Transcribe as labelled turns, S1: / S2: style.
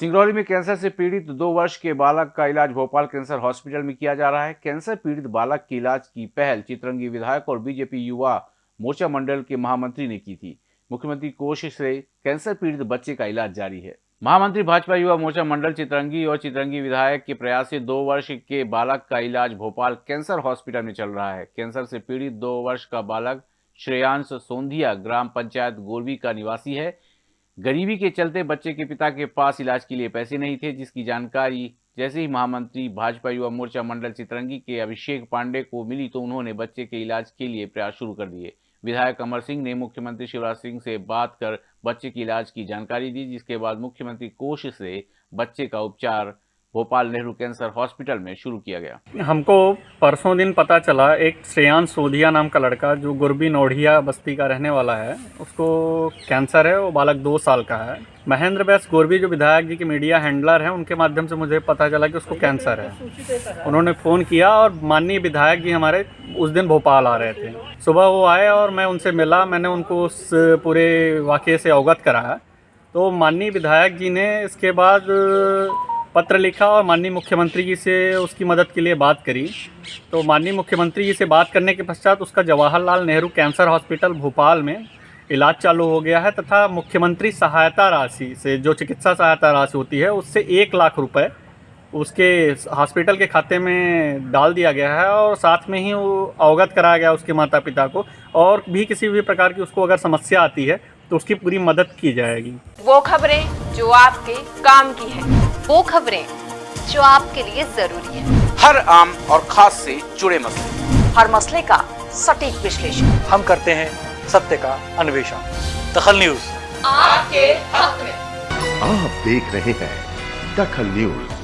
S1: सिंगरौली में कैंसर से पीड़ित दो वर्ष के बालक का इलाज भोपाल कैंसर हॉस्पिटल में किया जा रहा है। कैंसर पीड़ित बालक के इलाज की पहल चित्रंगी विधायक और बीजेपी युवा मोर्चा मंडल के महामंत्री ने की थी। मुख्यमंत्री कोशिश से कैंसर पीड़ित बच्चे का इलाज जारी है। महामंत्री भाजपा युवा मोर्चा मंडल चित्रंगी और चित्रंगी विधायक के प्रयास से दो वर्ष के बालक का इलाज भोपाल कैंसर हॉस्पिटल में चल रहा है। कैंसर से पीड़ित दो वर्ष का बालक श्रेयांश सोंधिया ग्राम पंचायत गोरवी का निवासी है। गरीबी के चलते बच्चे के पिता के पास इलाज के लिए पैसे नहीं थे, जिसकी जानकारी जैसे ही महामंत्री, भाजपा युवा मोर्चा मंडल चितरंगी के अभिषेक पांडे को मिली तो उन्होंने बच्चे के इलाज के लिए प्रयास शुरू कर दिए। विधायक अमर सिंह ने मुख्यमंत्री शिवराज सिंह से बात कर बच्चे के इलाज की जानकारी दी, जिसके बाद मुख्यमंत्री कोष से बच्चे का उपचार भोपाल नेहरू कैंसर हॉस्पिटल में शुरू किया गया।
S2: हमको परसों दिन पता चला, एक श्रेयान सोधिया नाम का लड़का जो गुरबी नोढ़िया बस्ती का रहने वाला है, उसको कैंसर है, वो बालक दो साल का है। महेंद्र बैस गोरबी, जो विधायक जी के मीडिया हैंडलर हैं, उनके माध्यम से मुझे पता चला कि उसको कैंसर है। उन्होंने फ़ोन किया और माननीय विधायक जी हमारे उस दिन भोपाल आ रहे थे। सुबह वो आए और मैं उनसे मिला, मैंने उनको उस पूरे वाक़े से अवगत कराया। तो माननीय विधायक जी ने इसके बाद पत्र लिखा और माननीय मुख्यमंत्री जी से उसकी मदद के लिए बात करी। तो माननीय मुख्यमंत्री जी से बात करने के पश्चात उसका जवाहरलाल नेहरू कैंसर हॉस्पिटल भोपाल में इलाज चालू हो गया है तथा मुख्यमंत्री सहायता राशि से जो चिकित्सा सहायता राशि होती है, उससे एक लाख रुपए उसके हॉस्पिटल के खाते में डाल दिया गया है और साथ में ही वो अवगत कराया गया उसके माता पिता को और भी किसी भी प्रकार की उसको अगर समस्या आती है तो उसकी पूरी मदद की जाएगी।
S3: वो खबरें जो आपके काम की है।
S4: वो खबरें जो आपके लिए ज़रूरी है।
S5: हर आम और खास से जुड़े मसले।
S4: हर मसले का सटीक विश्लेषण।
S6: हम करते हैं सत्य का अन्वेषण। दखल न्यूज़।
S3: आपके हक में।
S7: आप देख रहे हैं दखल न्यूज़।